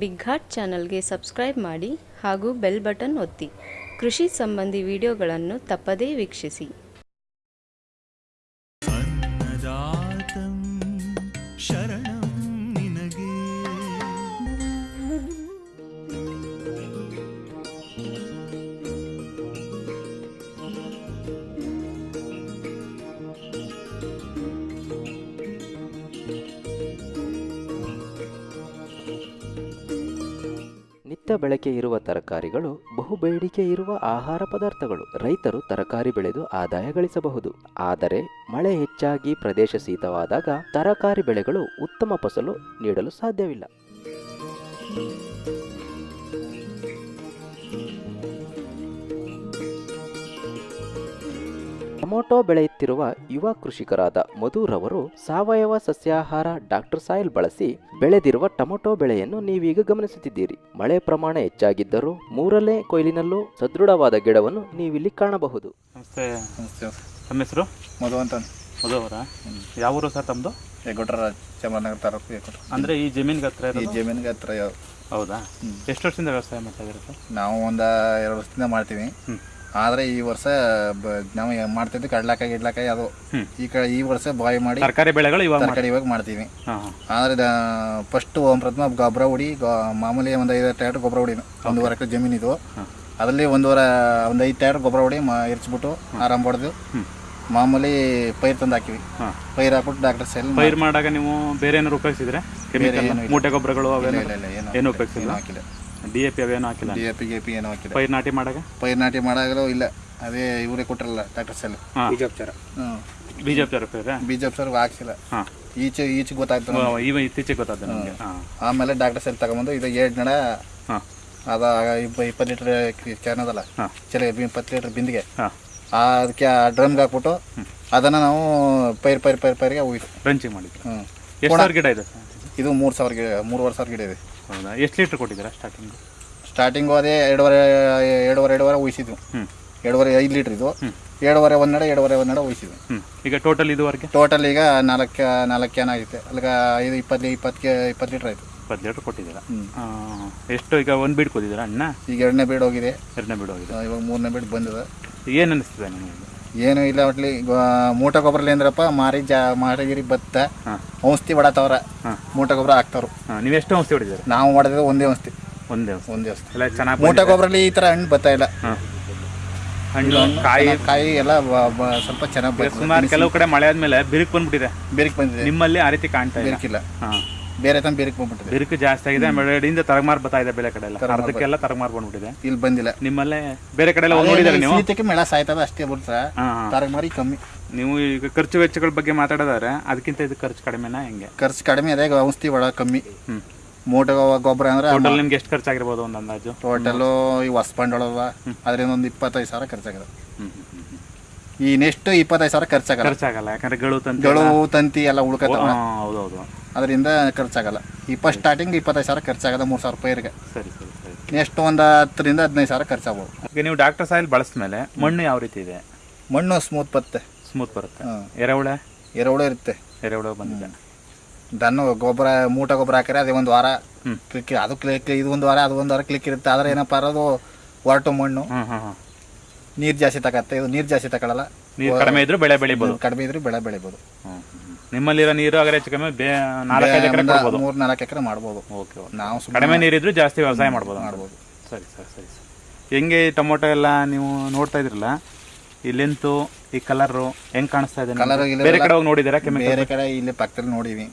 Big heart ಚಾನಲ್ಗೆ subscribe ಮಾಡಿ ಹಾಗೂ ಬೆಲ್ ಬಟನ್ ಒತ್ತಿ. ಕೃಷಿ ಸಂಬಂಧಿ ವಿಡಿಯೋಗಳನ್ನು ತಪ್ಪದೇ ವೀಕ್ಷಿಸಿ. ನಿತ್ಯ ಬಳಕೆ ಇರುವ ತರಕಾರಿಗಳು ಬಹುಬೇಡಿಕೆ ಇರುವ ಆಹಾರ ಪದಾರ್ಥಗಳು ರೈತರು ತರಕಾರಿ ಬೆಳೆದು ಆದಾಯ ಗಳಿಸಬಹುದು. ಆದರೆ, ಮಳೆ ಹೆಚ್ಚಾಗಿ ಪ್ರದೇಶ ಶೀತವಾದಾಗ ತರಕಾರಿ ಬೆಳೆಗಳು ಉತ್ತಮ ಫಸಲು ನೀಡಲು ಸಾಧ್ಯವಿಲ್ಲ. ಟೊಮೊಟೊ ಬೆಳೆಯುತ್ತಿರುವ ಯುವ ಕೃಷಿಕರಾದ ಮಧುರವರು ಸಾವಯವ ಸಸ್ಯಾಹಾರ ಡಾಕ್ಟರ್ ಸಾಯಿಲ್ ಬಳಸಿ ಬೆಳೆದಿರುವ ಟೊಮೊಟೊ ಬೆಳೆಯನ್ನು ನೀವೀಗ ಗಮನಿಸುತ್ತಿದ್ದೀರಿ. ಮಳೆ ಪ್ರಮಾಣ ಹೆಚ್ಚಾಗಿದ್ದರೂ ಮೂರನೇ ಕೊಯ್ಲಿನಲ್ಲೂ ಸದೃಢವಾದ ಗಿಡವನ್ನು ನೀವಿಲ್ಲಿ ಕಾಣಬಹುದು. ನಮಸ್ತೆ. ನಮಸ್ತೆ. ತಮ್ಮ ಹೆಸರು? ಮಧು ಅಂತ. ಮಧು ಅವರ? ಯಾವ ಊರು ಸರ್ ತಮ್ಮದು ಹೆಗ್ಗೊಟ್ರ ಚಾಮರಾಜನಗರ ತಾಲೂಕು ಹೆಗ್ಗೊಟ್ರ ಅಂದರೆ ಈ ಜಮೀನಿಗೆ ಹತ್ರ ಈ ಇರೋದು ಜಮೀನಿಗೆ ಹತ್ರ ಯಾವ- ಹೌದಾ? ಎಷ್ಟು ವರ್ಷದಿಂದ ವ್ಯವಸಾಯ ಮಾಡ್ತಾ ಇದ್ದೀರಾ ಸರ್? ನಾವು ಒಂದು ಎರಡು ವರ್ಷದಿಂದ ಮಾಡ್ತೀವಿ. ಹ್ಮ್. ಆದರೆ ಈ ವರ್ಷ ಬ- ನಾವು ಮಾಡ್ತಿದ್ವಿ ಕಡ್ಲಾಕಾಯಿ ಗಿಡ್ಲಾಕಾಯಿ ಅದು. ಈ ಕಡೆ ಈ ವರ್ಷ ಬಾಯ್ ಮಾಡಿ ತರಕಾರಿ ಬೆಳೆಗಳು ಇವಾಗ ತರಕಾರಿ ಇವಾಗ ಮಾಡ್ತೀವಿ. ಆದ್ರೆ ಹಾಂ. ಆದರೆ ಫಸ್ಟ್ ಪ್ರಥಮ ಗೊಬ್ಬರ ಹೊಡಿ ಗೊ- ಮಾಮೂಲಿ ಒಂದು ಐದು ಟ್ಯಾಟ್ ಗೊಬ್ಬರ ಹೊಡಿ ಒಂದು ಎಕರೆ ಜಮೀನು ಇದು. ಅದರಲ್ಲಿ ಒಂದೂವರೆ ಒಂದು ಐದು ಟ್ಯಾಟ್ ಗೊಬ್ಬರ ಹೊಡಿ ಮಾ ಇರಿಸ್ಬಿಟ್ಟು ಆರಾಮ್ ಹೊಡೆದು ಮಾಮೂಲಿ ಪೈರ್ ತಂದು ಹಾಕಿವಿ. ಹಾಂ. ಪೈರ್ ಹಾಕ್ಬಿಟ್ಟು ಡಾಕ್ಟರ್ ಸೆಲ್ ಪೈರ್ ಮಾಡಾಗ ನೀವು ಬೇರೆ ಏನಾರು ಉಪಯೋಗಿಸಿದ್ರೆ? ಕೆಮಿಕಲ್ ಮೂಟೆ ಗೊಬ್ಬರಗಳು ಅವೆಲ್ಲ ಏನು ಏನು ಉಪಯೋಗಿಸಿಲ್ಲ? ಹಾಕಿಲ್ಲ. ಡಿ ಎ ಪಿ ಅವೇನು ಹಾಕಿಲ್ಲ ಡಿ ಎ ಪಿ ಗೆ ಪಿ ಏನು ಹಾಕಿಲ್ಲ. ಪೈರ್ ನಾಟಿ ಮಾಡಾಗ? ಪೈರ್ ನಾಟಿ ಮಾಡಾಗಲೂ ಇಲ್ಲ. ಅದೇ ಇವರೇ ಕೊಟ್ಟಿರಲ್ಲ ಡಾಕ್ಟರ್ ಸೆಲ್ ಹಾಂ. ಹ್ಞೂ ಬೀಜ ಉಪಚಾರ ಪೈರ ಹಾಕ್ಸಿಲ್ಲ. ಹಾಂ. ಈಚೆ ಈಚೆ ಗೊತ್ತಾಯ್ತು ನಮ್ಗೆ. ಇವ ಇತ್ತೀಚೆಗೆ ಗೊತ್ತಾದ ನಮಗೆ ಹಾಂ. ಆಮೇಲೆ ಡಾಕ್ಟರ್ ಸೆಲ್ ತಗೊಂಬಂದು ಇದು ಎರಡು ನಡ ಹಾಂ. ಅದ ಇಪ್ಪ ಇಪ್ಪತ್ತು ಲೀಟ್ರ್ ಕ್ಯಾನ್ ಅದಲ್ಲ. ಹಾಂ. ಚಲ ಇಪ್ಪತ್ತು ಲೀಟ್ರ್ ಬಿಂದಿಗೆ. ಹಾಂ. ಆ ಅದಕ್ಕೆ ಆ ಡ್ರಮ್ಗೆ ಹಾಕ್ಬಿಟ್ಟು ಅದನ್ನು ನಾವು ಪೈರ್ ಪೈರ್ ಪೈರ್ ಪೈರ್ಗೆ ಹೋಗಿ ರಂಚಿಂಗ್ ಮಾಡಿದ್ರು. ಹ್ಞೂ ಎಷ್ಟು ಸಾವಿರ ಗಿಡ ಇದೆ? ಇದು ಮೂರು ಸಾವಿರ ಗಿಡ ಮೂರುವರೆ ಸಾವಿರ ಗಿಡ ಇದೆ. ಹೌದಾ? ಎಷ್ಟು ಲೀಟ್ರ್ ಕೊಟ್ಟಿದ್ದೀರಾ ಸ್ಟಾರ್ಟಿಂಗು ಸ್ಟಾರ್ಟಿಂಗು ಅದೇ ಎರಡುವರೆ ಎರಡುವರೆ ಎರಡುವರೆ ಉಯಿಸಿದ್ವು. ಹ್ಞೂ ಎರಡುವರೆ ಐದು ಲೀಟ್ರ್ ಇದು. ಎರಡುವರೆ ಒಂದೆಡ ಎರಡುವರೆ ಒಂದೆಡ ಉಯಿಸಿದ್ವು. ಹ್ಞೂ ಈಗ ಟೋಟಲ್ ಇದುವರೆಗೆ? ಟೋಟಲ್ ಈಗ ನಾಲ್ಕು ನಾಲ್ಕು ಕ್ಯಾನ್ ಆಗೈತೆ ಅಲ್ಲಿಗೆ ಐದು ಇಪ್ಪತ್ತು ಇಪ್ಪತ್ತು ಇಪ್ಪತ್ತು ಲೀಟ್ರ್ ಆಯಿತು. ಇಪ್ಪತ್ತು ಲೀಟ್ರ್ ಕೊಟ್ಟಿದ್ದೀರಾ. ಎಷ್ಟು ಈಗ ಒಂದು ಬೀಡ್ ಕೊಟ್ಟಿದ್ದೀರಾ ಅಣ್ಣ? ಈಗ ಎರಡನೇ ಬೀಡ್ ಹೋಗಿದೆ. ಎರಡನೇ ಬೀಡ್ ಹೋಗಿದೆ. ಇವಾಗ ಮೂರನೇ ಬೀಡ್ ಬಂದಿದೆ. ಏನು ಅನ್ನಿಸ್ತಿದೆ ನಿಮಗೆ? ಏನು ಇಲ್ಲ ಒಟ್ಲಿ ಮೂಟ ಗೊಬ್ಬರಲಿ ಅಂದ್ರಪ್ಪ ಮಾರಿ ಜಾ ಮಾರಿಗಿರಿ ಭತ್ತ ಔಷಧಿ ಹೊಡತವ್ರ ಮೂಟ ಗೊಬ್ಬರ ಹಾಕ್ತಾವ್ರು. ಹಾಂ ನೀವು ಎಷ್ಟು ಔಷಧಿ ಹೊಡಿದ್ರೆ ನಾವು ಹೊಡೆದ ಒಂದೇ ಔಷಧಿ. ಒಂದೇ ಒಂದೇ ಔಷಧಿ. ಎಲ್ಲ ಚೆನ್ನಾಗಿ ಮೂಟ ಗೊಬ್ಬರಲ್ಲಿ ಈ ಥರ ಹಣ್ಣು ಬತ್ತಾ ಇಲ್ಲ. ಹಣ್ಣು ಕಾಯಿ. ಕಾಯಿ ಎಲ್ಲ ಸ್ವಲ್ಪ ಚೆನ್ನಾಗಿ ಸುಮಾರು ಕೆಲವು ಕಡೆ ಮಳೆ ಆದ್ಮೇಲೆ ಬಿರುಕು ಬಂದ್ಬಿಟ್ಟಿದೆ. ಬೇರಿಕ್ ಬಂದಿದೆ. ನಿಮ್ಮಲ್ಲಿ ಆ ರೀತಿ ಕಾಣ್ತಾ ಇಲ್ಲ. ಬೇರಿಕಿಲ್ಲ. ಹಾಂ. ಬೇರೆ ತಮ್ಮ ಬಿರುಕು ಬಂದ್ಬಿಟ್ಟಿದೆ. ಬಿರುಕು ಜಾಸ್ತಿ ಆಗಿದೆ ಬೆಳೆಯಿಂದ ತರಗಮಾರ್ ಬರ್ತಾ ಇದೆ ಬೆಳೆ ಕಡೆ ಎಲ್ಲ. ಅರ್ಧಕ್ಕೆಲ್ಲ ತರಮಾರ್ ಬಂದ್ಬಿಟ್ಟಿದೆ. ಇಲ್ಲಿ ಬಂದಿಲ್ಲ. ನಿಮ್ಮಲ್ಲೇ ಬೇರೆ ಕಡೆ ಎಲ್ಲ ನೋಡಿದಾರೆ ನೀವು? ಸೀತಕ್ಕೆ ಮೇಳ ಸಾಯ್ತದ ಅಷ್ಟೇ ಬಿಡ್ತಾ ಹಾಂ ಹಾಂ. ಮಾರಿ ಕಮ್ಮಿ. ನೀವು ಈಗ ಖರ್ಚು ವೆಚ್ಚಗಳ ಬಗ್ಗೆ ಮಾತಾಡೋದಾದ್ರೆ ಅದಕ್ಕಿಂತ ಇದು ಖರ್ಚು ಕಡಿಮೆನಾ ಹೆಂಗೆ? ಖರ್ಚು ಕಡಿಮೆ ಅದೇ ಔಷಧಿ ಒಳ ಕಮ್ಮಿ. ಮೂಟ ಗೊಬ್ಬರ ಅಂದ್ರೆ ಟೋಟಲ್ ನಿಮ್ಗೆ ಎಷ್ಟು ಖರ್ಚಾಗಿರ್ಬೋದು ಒಂದು ಅಂದಾಜು? ಟೋಟಲು ಈ ಹೊಸ ಒಳಗ ಅದರಿಂದ ಒಂದು ಇಪ್ಪತ್ತೈದು ಸಾವಿರ ಖರ್ಚಾಗದ. ಈ ನೆಕ್ಸ್ಟ್ ಇಪ್ಪತ್ತೈದು ಸಾವಿರ ಖರ್ಚಾಗಲ್ಲ. ಖರ್ಚಾಗಲ್ಲ ಯಾಕಂದ್ರೆ ಗಳು ತಂತಿ ಗಳು ತಂತಿ ಎಲ್ಲ ಹೌದು ಹೌದೌದು. ಅದರಿಂದ ಖರ್ಚಾಗಲ್ಲ. ಈ ಫಸ್ಟ್ ಸ್ಟಾರ್ಟಿಂಗ್ ಇಪ್ಪತ್ತೈದು ಸಾವಿರ ಖರ್ಚಾಗದ ಮೂರು ಸಾವಿರ ರೂಪಾಯಿಗೆ ಸರಿ ಸರಿ ಸರಿ. ನೆಕ್ಸ್ಟ್ ಒಂದು ಹತ್ತರಿಂದ ಹದಿನೈದು ಸಾವಿರ ಖರ್ಚಾಗಬಹುದು ಈಗ ನೀವು ಡಾಕ್ಟರ್ ಸಾಯಿಲ್ ಬಳಸಿದ್ಮೇಲೆ ಮಣ್ಣು ಯಾವ ರೀತಿ ಇದೆ? ಮಣ್ಣು ಸ್ಮೂತ್ ಬರುತ್ತೆ. ಸ್ಮೂತ್ ಬರುತ್ತೆ. ಎರೆಹುಳ? ಎರೆಹುಳ ಇರುತ್ತೆ. ಎರೆಹುಳ ಬಂದಿದೆ. ದನ್ನು ಗೊಬ್ಬರ ಮೂಟ ಗೊಬ್ಬರ ಹಾಕಿದ್ರೆ ಅದೇ ಒಂದು ವಾರ. ಕ್ಲಿಕ್ ಅದು ಕ್ಲಿಕ್ ಇದು ಒಂದು ವಾರ ಅದು ಒಂದು ವಾರ ಕ್ಲಿಕ್ ಇರುತ್ತೆ. ಆದರೆ ಏನಪ್ಪ ಅದು ಹೊರಟು ಮಣ್ಣು. ನೀರು ಜಾಸ್ತಿ ತಗತ್ತೆ ಇದು ನೀರು ಜಾಸ್ತಿ ತಗೊಳ್ಳಲ್ಲ ನೀರು ಕಡಿಮೆ ಇದ್ರೂ ಬೆಳೆ ಬೆಳಿಬೋದು. ಕಡಿಮೆ ಇದ್ರೆ ಬೆಳೆ ಬೆಳಿಬೋದು. ನಿಮ್ಮಲ್ಲಿರೋ ನೀರು ಅಗರ ಹೆಚ್ಚು ಕಮ್ಮಿ ಬೇ ನಾಲ್ಕೈದು ಎಕರೆ ಕೊಡ್ಬೋದು. ಮೂರು ನಾಲ್ಕು ಎಕರೆ ಮಾಡ್ಬೋದು. ಓಕೆ ನಾವು ಕಡಿಮೆ ನೀರಿದ್ರು ಜಾಸ್ತಿ ವ್ಯವಸಾಯ ಮಾಡ್ಬೋದು ಮಾಡ್ಬೋದು. ಸರಿ ಸರಿ ಸರಿ ಸರ್. ಹೆಂಗೆ ಈ ಟೊಮೊಟೊ ಎಲ್ಲ ನೀವು ನೋಡ್ತಾ ಇದ್ರಲ್ಲ ಈ ಲೆಂತು ಈ ಕಲರು ಹೆಂಗ್ ಕಾಣಿಸ್ತಾ ಇದೆ ನಿಮ್ಗೆ? Colour ಗಿಲರ್ ಬೇರೆ ಕಡೆ ಹೋಗಿ ನೋಡಿದ್ದೀರಾ ಕೆಮಿಕಲ್ ಬೇರೆ ಕಡೆ ಇಲ್ಲಿ ಪಕ್ಕದಲ್ಲಿ ನೋಡಿವಿ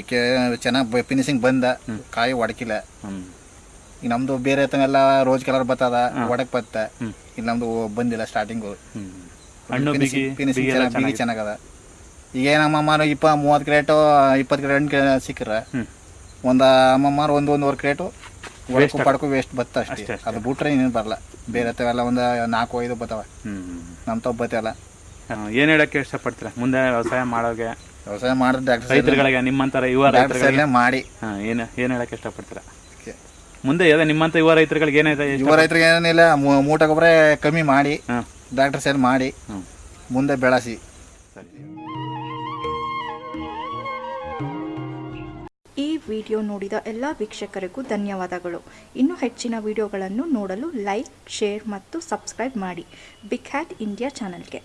ಈಕೆ ಚೆನ್ನಾಗಿ ಫಿನಿಶಿಂಗ್ ಬಂದ ಕಾಯಿ ಒಡಕಿಲ್ಲ. ಹ್ಮ್. ಈಗ ನಮ್ದು ಬೇರೆ ಎಲ್ಲ ರೋಜ್ ಕಲರ್ ಬತ್ತದ ಒಡಕ್ ಬತ್ತ. ಇಲ್ಲಿ ನಮ್ದು ಬಂದಿಲ್ಲ ಸ್ಟಾರ್ಟಿಂಗು ಹಣ್ಣು ಬಿಗಿ ಚೆನ್ನಾಗದ. ಈಗ ಏನಮ್ಮಮ್ಮ ಇಪ್ಪ ಮೂವತ್ತು ಕ್ರೇಟು ಇಪ್ಪತ್ತು ಕ್ರೇಟ್ ಹಣ್ಣು ಸಿಕ್ಕರೆ. ಒಂದು ಅಮ್ಮಮ್ಮಾರು ಒಂದು ಒಂದೂವರೆ ಕ್ರೇಟು ಒಡಕು ಪಡಕು ವೇಸ್ಟ್ ಬತ್ತ ಅಷ್ಟೇ. ಅದು ಬಿಟ್ರೆ ಇನ್ನೇನು ಬರಲ್ಲ. ಬೇರೆ ತವೆಲ್ಲ ಒಂದು ನಾಲ್ಕು ಐದು ಬತ್ತವ. ನಮ್ಮ ತಪ್ಪು ಬತ್ತಲ್ಲ ಏನು ಹೇಳಕ್ಕೆ ಇಷ್ಟಪಡ್ತೀರಾ? ಮುಂದೆ ವ್ಯವಸಾಯ ಮಾಡೋಗೆ ವ್ಯವಸಾಯ ಮಾಡಿದ್ರೆ ರೈತರುಗಳಿಗೆ ನಿಮ್ಮಂತರ ಯುವ ರೈತರುಗಳಿಗೆ. ಮಾಡಿ. ಏನು ಏನು ಹೇಳಕ್ಕೆ ಇಷ್ಟಪಡ್ತೀರಾ. ಮುಂದೆ ಅದೇ ನಿಮ್ಮಂತ ಯುವ ರೈತರುಗಳಿಗೆ ಏನಾಯ್ತು? ಯುವ ರೈತರಿಗೆ ಏನಿಲ್ಲ ಮೂಟ ಗೊಬ್ಬರ ಕಮ್ಮಿ ಮಾಡಿ ಡಾಕ್ಟರ್ ಸೇರ್ ಮಾಡಿ ಮುಂದೆ ಬೆಳೆಸಿ. ಈ ವಿಡಿಯೋ ನೋಡಿದ ಎಲ್ಲ ವೀಕ್ಷಕರಿಗೂ ಧನ್ಯವಾದಗಳು. ಇನ್ನೂ ಹೆಚ್ಚಿನ ವಿಡಿಯೋಗಳನ್ನು ನೋಡಲು ಲೈಕ್ ಶೇರ್ ಮತ್ತು ಸಬ್ಸ್ಕ್ರೈಬ್ ಮಾಡಿ. ಬಿಗ್ ಹ್ಯಾಟ್ ಇಂಡಿಯಾ ಚಾನಲ್ಗೆ